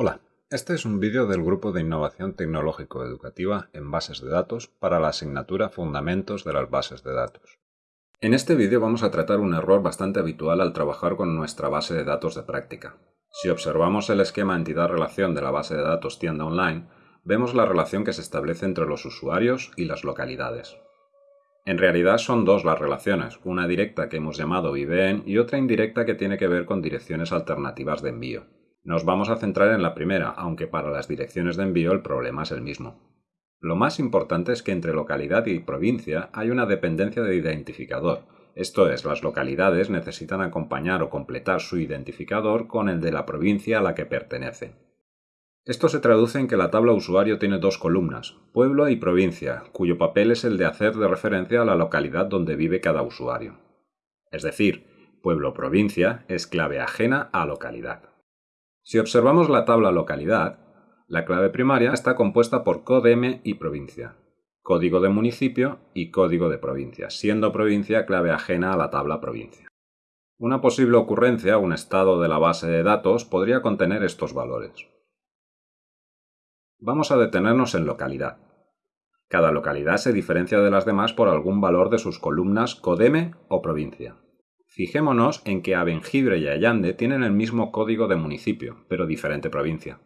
Hola, este es un vídeo del Grupo de Innovación Tecnológico-Educativa en Bases de Datos para la asignatura Fundamentos de las Bases de Datos. En este vídeo vamos a tratar un error bastante habitual al trabajar con nuestra base de datos de práctica. Si observamos el esquema entidad-relación de la base de datos tienda online, vemos la relación que se establece entre los usuarios y las localidades. En realidad son dos las relaciones, una directa que hemos llamado IBN y otra indirecta que tiene que ver con direcciones alternativas de envío. Nos vamos a centrar en la primera, aunque para las direcciones de envío el problema es el mismo. Lo más importante es que entre localidad y provincia hay una dependencia de identificador, esto es, las localidades necesitan acompañar o completar su identificador con el de la provincia a la que pertenece. Esto se traduce en que la tabla usuario tiene dos columnas, pueblo y provincia, cuyo papel es el de hacer de referencia a la localidad donde vive cada usuario. Es decir, pueblo-provincia es clave ajena a localidad. Si observamos la tabla localidad, la clave primaria está compuesta por CODEM y provincia, código de municipio y código de provincia, siendo provincia clave ajena a la tabla provincia. Una posible ocurrencia, un estado de la base de datos, podría contener estos valores. Vamos a detenernos en localidad. Cada localidad se diferencia de las demás por algún valor de sus columnas CODEM o provincia. Fijémonos en que Abengibre y Allande tienen el mismo código de municipio, pero diferente provincia.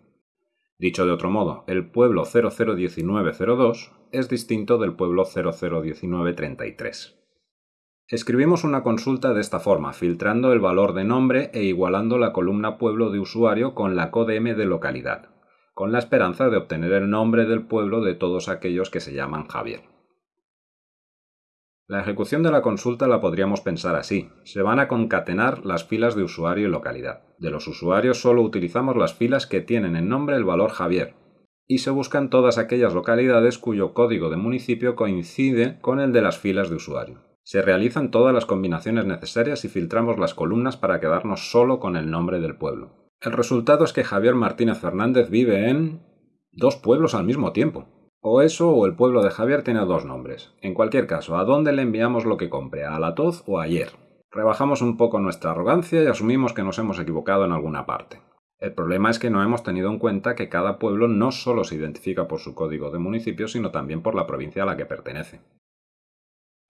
Dicho de otro modo, el pueblo 001902 es distinto del pueblo 001933. Escribimos una consulta de esta forma, filtrando el valor de nombre e igualando la columna pueblo de usuario con la CODM de localidad, con la esperanza de obtener el nombre del pueblo de todos aquellos que se llaman Javier. La ejecución de la consulta la podríamos pensar así. Se van a concatenar las filas de usuario y localidad. De los usuarios solo utilizamos las filas que tienen en nombre el valor Javier. Y se buscan todas aquellas localidades cuyo código de municipio coincide con el de las filas de usuario. Se realizan todas las combinaciones necesarias y filtramos las columnas para quedarnos solo con el nombre del pueblo. El resultado es que Javier Martínez Fernández vive en dos pueblos al mismo tiempo. O eso o el pueblo de Javier tiene dos nombres. En cualquier caso, ¿a dónde le enviamos lo que compre? ¿A la Toz o ayer? Rebajamos un poco nuestra arrogancia y asumimos que nos hemos equivocado en alguna parte. El problema es que no hemos tenido en cuenta que cada pueblo no solo se identifica por su código de municipio, sino también por la provincia a la que pertenece.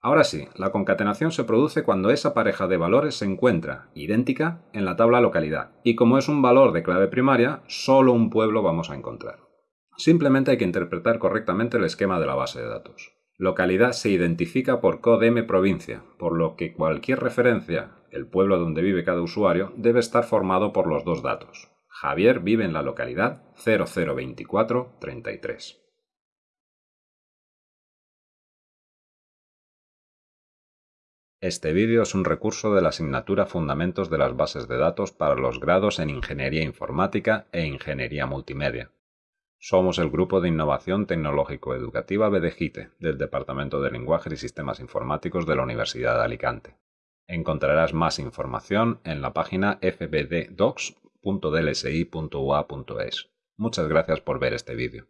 Ahora sí, la concatenación se produce cuando esa pareja de valores se encuentra idéntica en la tabla localidad, y como es un valor de clave primaria, solo un pueblo vamos a encontrar. Simplemente hay que interpretar correctamente el esquema de la base de datos. Localidad se identifica por CODEM provincia, por lo que cualquier referencia, el pueblo donde vive cada usuario, debe estar formado por los dos datos. Javier vive en la localidad 002433. Este vídeo es un recurso de la asignatura Fundamentos de las Bases de Datos para los grados en Ingeniería Informática e Ingeniería Multimedia. Somos el Grupo de Innovación Tecnológico-Educativa BDGITE del Departamento de Lenguajes y Sistemas Informáticos de la Universidad de Alicante. Encontrarás más información en la página fbddocs.dlsi.ua.es. Muchas gracias por ver este vídeo.